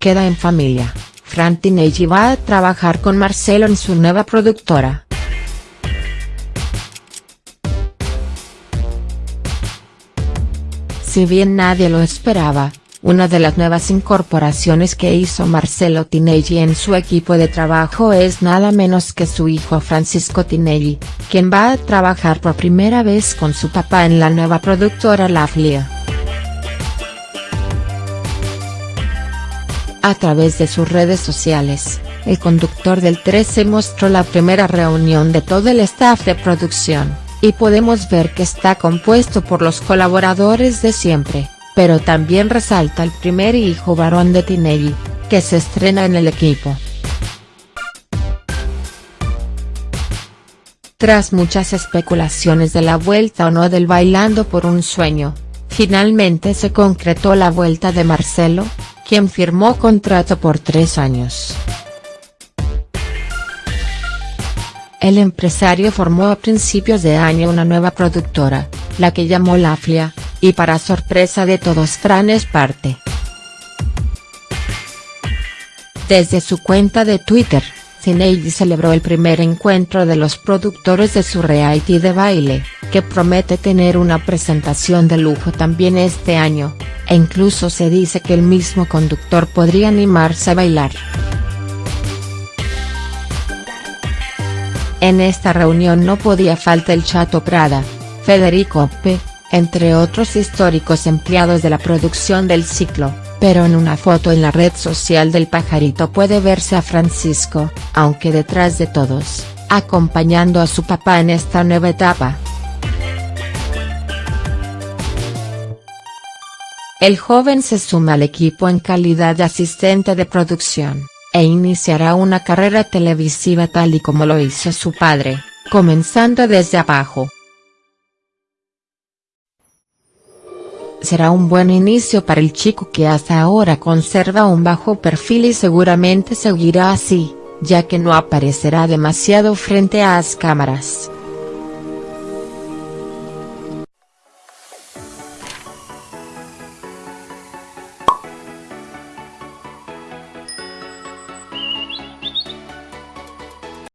queda en familia, Fran Tinelli va a trabajar con Marcelo en su nueva productora. Si bien nadie lo esperaba, una de las nuevas incorporaciones que hizo Marcelo Tinelli en su equipo de trabajo es nada menos que su hijo Francisco Tinelli, quien va a trabajar por primera vez con su papá en la nueva productora La Flia. A través de sus redes sociales, el conductor del 13 mostró la primera reunión de todo el staff de producción, y podemos ver que está compuesto por los colaboradores de siempre pero también resalta el primer hijo varón de Tinelli, que se estrena en el equipo. Tras muchas especulaciones de la vuelta o no del Bailando por un Sueño, finalmente se concretó la vuelta de Marcelo, quien firmó contrato por tres años. El empresario formó a principios de año una nueva productora, la que llamó Laflia, y para sorpresa de todos Fran es parte. Desde su cuenta de Twitter, Cineidi celebró el primer encuentro de los productores de su reality de baile, que promete tener una presentación de lujo también este año, e incluso se dice que el mismo conductor podría animarse a bailar. En esta reunión no podía faltar el Chato Prada, Federico P., entre otros históricos empleados de la producción del ciclo, pero en una foto en la red social del pajarito puede verse a Francisco, aunque detrás de todos, acompañando a su papá en esta nueva etapa. El joven se suma al equipo en calidad de asistente de producción, e iniciará una carrera televisiva tal y como lo hizo su padre, comenzando desde abajo. será un buen inicio para el chico que hasta ahora conserva un bajo perfil y seguramente seguirá así, ya que no aparecerá demasiado frente a las cámaras.